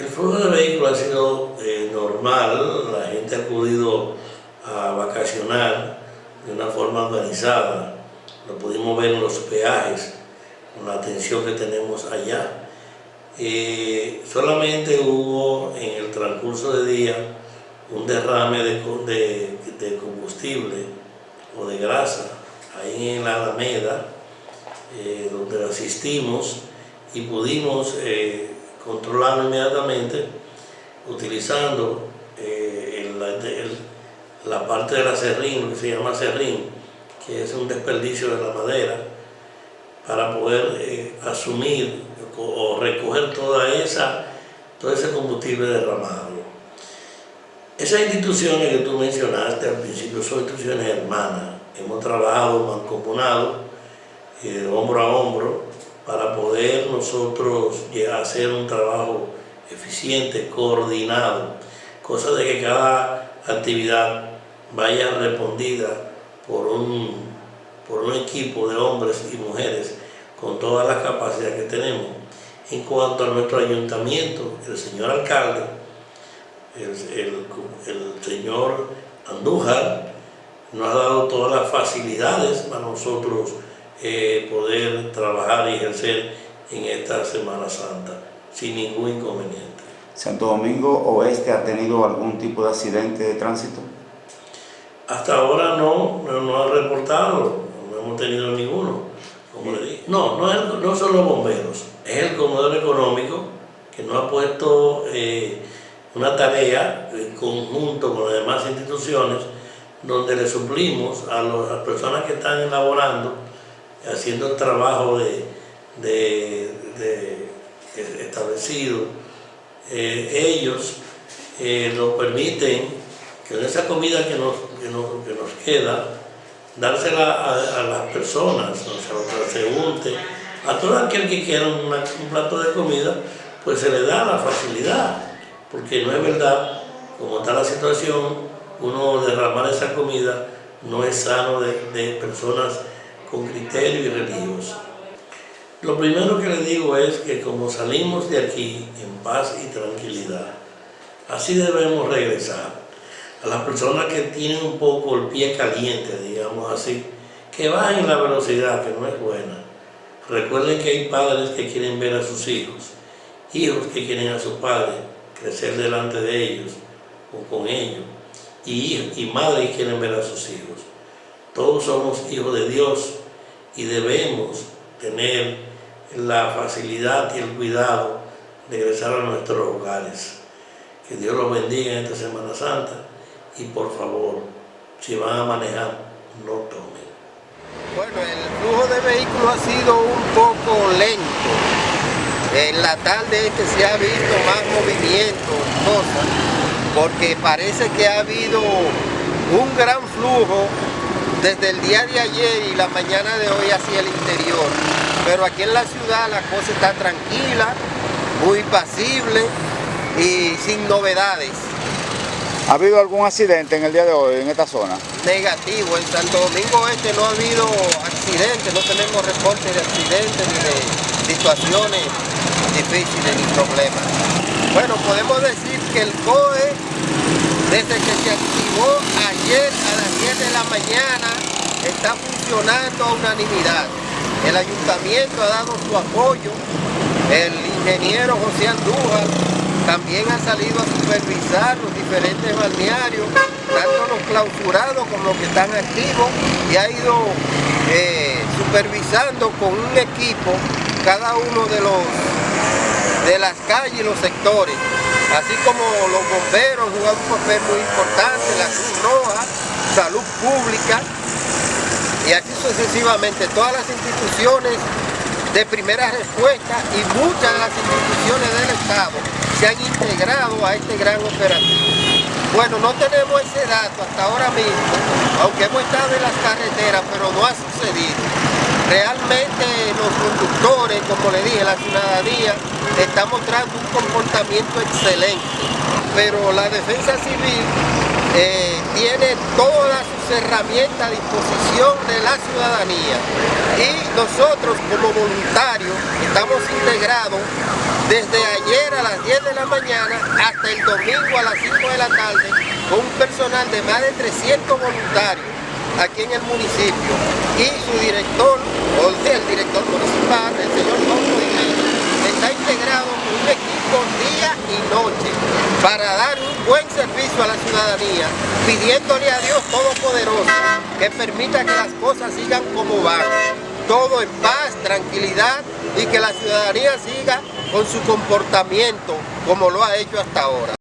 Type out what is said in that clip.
El flujo de vehículos ha sido eh, normal, la gente ha acudido a vacacionar de una forma organizada, lo pudimos ver en los peajes, con la atención que tenemos allá. Eh, solamente hubo en el transcurso de día un derrame de, de, combustible o de grasa ahí en la Alameda, eh, donde asistimos y pudimos controlarlo inmediatamente utilizando la parte de la serrín, que se llama serrín, que es un desperdicio de la madera, para poder eh, asumir o, recoger toda esa, todo ese combustible derramado. Esas instituciones que tú mencionaste al principio son instituciones hermanas. Hemos trabajado mancomunado, eh, hombro a hombro, para poder nosotros hacer un trabajo eficiente, coordinado, cosa de que cada actividad vaya respondida por un, por un equipo de hombres y mujeres con todas las capacidades que tenemos. En cuanto a nuestro ayuntamiento, el señor alcalde, el, señor Andújar, nos ha dado todas las facilidades para nosotros eh, poder trabajar y ejercer en esta Semana Santa sin ningún inconveniente. ¿Santo Domingo Oeste ha tenido algún tipo de accidente de tránsito? Hasta ahora no, no, ha reportado, no hemos tenido ninguno, como le dije. No, no, no son los bomberos, es el comedor económico que nos ha puesto eh, una tarea en conjunto con las demás instituciones donde le suplimos a, las personas que están elaborando, haciendo el trabajo de, de, establecido, eh, ellos eh, nos permiten que esa comida que nos, que nos, queda, dársela a, las personas, a los transeúntes, a todo aquel que quiera un plato de comida, pues se le da la facilidad, porque no es verdad, como está la situación, uno derramar esa comida no es sano de, de personas con criterio y religioso. Lo primero que le digo es que como salimos de aquí en paz y tranquilidad, así debemos regresar a las personas que tienen un poco el pie caliente, digamos así, que bajen la velocidad, que no es buena. Recuerden que hay padres que quieren ver a sus hijos, hijos que quieren a sus padres crecer delante de ellos o con ellos, y, y madres quieren ver a sus hijos. Todos somos hijos de Dios y debemos tener la facilidad y el cuidado de regresar a nuestros hogares. Que Dios los bendiga en esta Semana Santa y por favor, si van a manejar, no tomen. Bueno, el flujo de vehículos ha sido un poco lento. En la tarde este se ha visto más movimiento, cosas, porque parece que ha habido un gran flujo desde el día de ayer y la mañana de hoy hacia el interior. Pero aquí en la ciudad la cosa está tranquila, muy pasible y sin novedades. ¿Ha habido algún accidente en el día de hoy en esta zona? Negativo, en Santo Domingo Este no ha habido accidentes, no tenemos reportes de accidentes ni de situaciones difíciles ni problemas. Bueno, podemos decir que el COE, desde que se activó ayer a las 10 de la mañana, está funcionando a unanimidad. El ayuntamiento ha dado su apoyo, el ingeniero José Andújar también ha salido a supervisar los diferentes balnearios, tanto los clausurados como los que están activos, y ha ido eh, supervisando con un equipo cada uno de los de las calles y los sectores, así como los bomberos juegan un papel muy importante, la Cruz Roja, Salud Pública, y así sucesivamente, todas las instituciones de primera respuesta y muchas de las instituciones del Estado se han integrado a este gran operativo. Bueno, no tenemos ese dato hasta ahora mismo, aunque hemos estado en las carreteras, pero no ha sucedido. Realmente los conductores, como le dije, la ciudadanía está mostrando un comportamiento excelente, pero la defensa civil eh, tiene todas sus herramientas a disposición de la ciudadanía. Y nosotros como voluntarios estamos integrados desde ayer a las 10 de la mañana hasta el domingo a las 5 de la tarde con un personal de más de 300 voluntarios aquí en el municipio. Y su director, o sea, el director municipal, el señor está integrado con un equipo día y noche para dar un buen servicio a la ciudadanía, pidiéndole a Dios Todopoderoso que permita que las cosas sigan como van, todo en paz, tranquilidad y que la ciudadanía siga con su comportamiento como lo ha hecho hasta ahora.